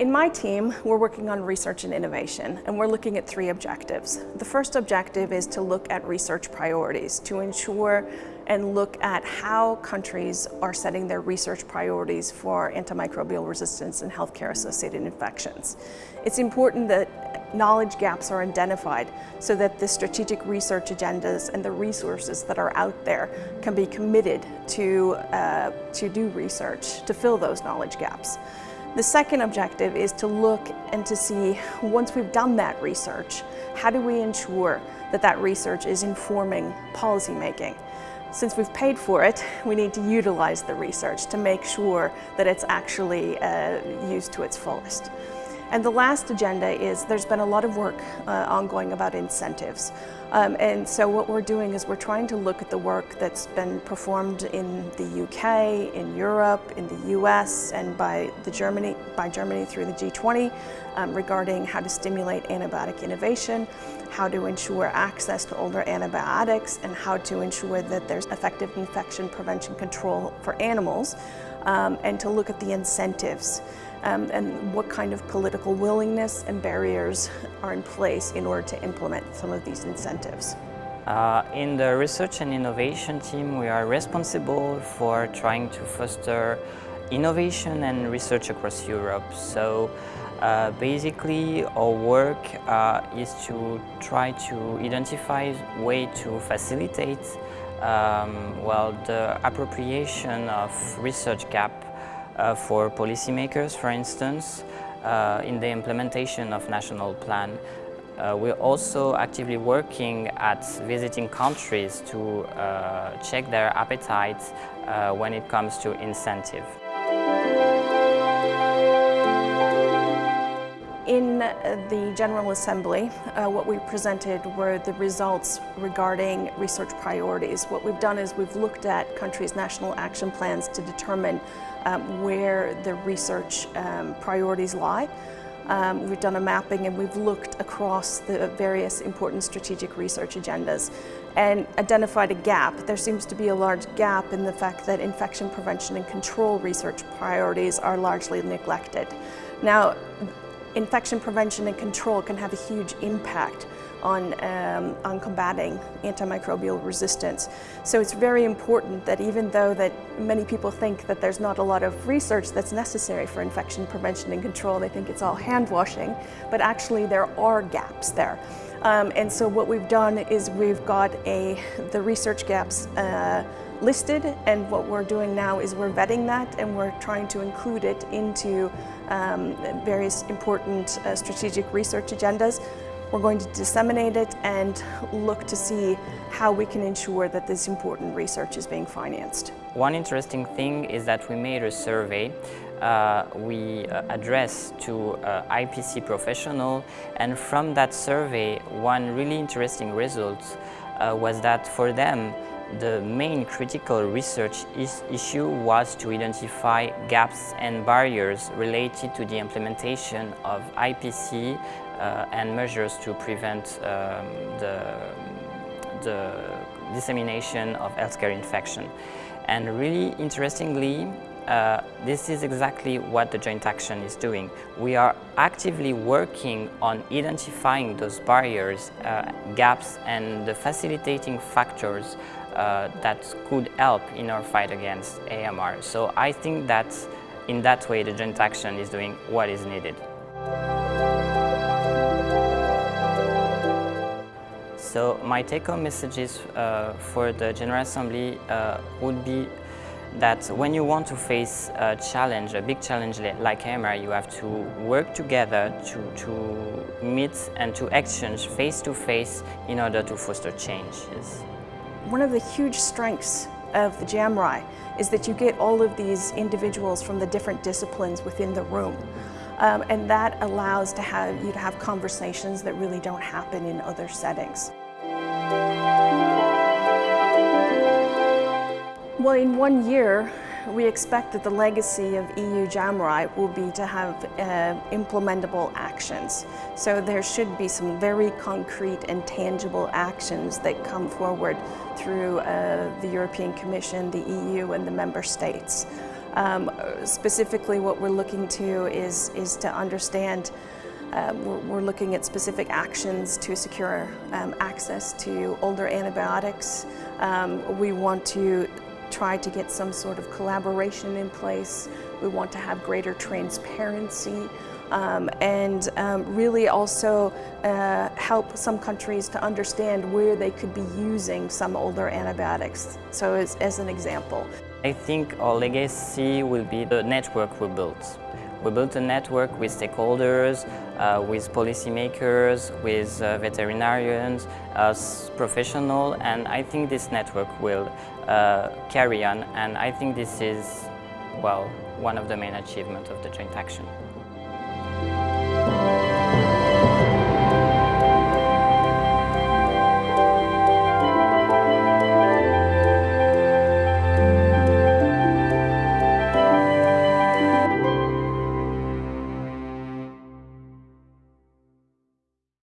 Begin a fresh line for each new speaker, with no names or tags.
In my team, we're working on research and innovation, and we're looking at three objectives. The first objective is to look at research priorities, to ensure and look at how countries are setting their research priorities for antimicrobial resistance and healthcare associated infections. It's important that knowledge gaps are identified so that the strategic research agendas and the resources that are out there can be committed to, uh, to do research to fill those knowledge gaps. The second objective is to look and to see, once we've done that research, how do we ensure that that research is informing policy making? Since we've paid for it, we need to utilize the research to make sure that it's actually uh, used to its fullest. And the last agenda is there's been a lot of work uh, ongoing about incentives. Um, and so what we're doing is we're trying to look at the work that's been performed in the UK, in Europe, in the US, and by, the Germany, by Germany through the G20 um, regarding how to stimulate antibiotic innovation, how to ensure access to older antibiotics, and how to ensure that there's effective infection prevention control for animals, um, and to look at the incentives um, and what kind of political willingness and barriers are in place in order to implement some of these incentives.
Uh, in the research and innovation team, we are responsible for trying to foster innovation and research across Europe. So uh, basically our work uh, is to try to identify way to facilitate um, well, the appropriation of research gap uh, for policymakers, for instance, uh, in the implementation of national plan. Uh, we're also actively working at visiting countries to uh, check their appetite uh, when it comes to incentive.
The General Assembly, uh, what we presented were the results regarding research priorities. What we've done is we've looked at countries' national action plans to determine um, where the research um, priorities lie. Um, we've done a mapping and we've looked across the various important strategic research agendas and identified a gap. There seems to be a large gap in the fact that infection prevention and control research priorities are largely neglected. Now, infection prevention and control can have a huge impact on, um, on combating antimicrobial resistance. So it's very important that even though that many people think that there's not a lot of research that's necessary for infection prevention and control, they think it's all hand washing, but actually there are gaps there. Um, and so what we've done is we've got a, the research gaps uh, listed and what we're doing now is we're vetting that and we're trying to include it into um, various important uh, strategic research agendas. We're going to disseminate it and look to see how we can ensure that this important research is being financed.
One interesting thing is that we made a survey uh, we uh, addressed to uh, IPC professional and from that survey one really interesting result uh, was that for them the main critical research is issue was to identify gaps and barriers related to the implementation of IPC uh, and measures to prevent um, the, the dissemination of healthcare infection. And really interestingly, uh, this is exactly what the joint action is doing. We are actively working on identifying those barriers, uh, gaps and the facilitating factors uh, that could help in our fight against AMR. So I think that in that way the joint action is doing what is needed. So my take-home messages uh, for the General Assembly uh, would be that when you want to face a challenge, a big challenge like AMR, you have to work together to, to meet and to exchange face-to-face -face in order to foster changes.
One of the huge strengths of the JAMRAI is that you get all of these individuals from the different disciplines within the room. Um, and that allows to have, you to have conversations that really don't happen in other settings. Well, in one year, we expect that the legacy of EU JAMRAI will be to have uh, implementable actions. So there should be some very concrete and tangible actions that come forward through uh, the European Commission, the EU and the member states. Um, specifically what we're looking to is, is to understand um, we're, we're, looking at specific actions to secure um, access to older antibiotics. Um, we want to try to get some sort of collaboration in place. We want to have greater transparency um, and um, really also uh, help some countries to understand where they could be using some older antibiotics. So as, as an example.
I think our legacy will be the network we built. We built a network with stakeholders, uh, with policymakers, with uh, veterinarians, as professionals, and I think this network will Uh, carry on, and I think this is, well, one of the main achievements of the joint action.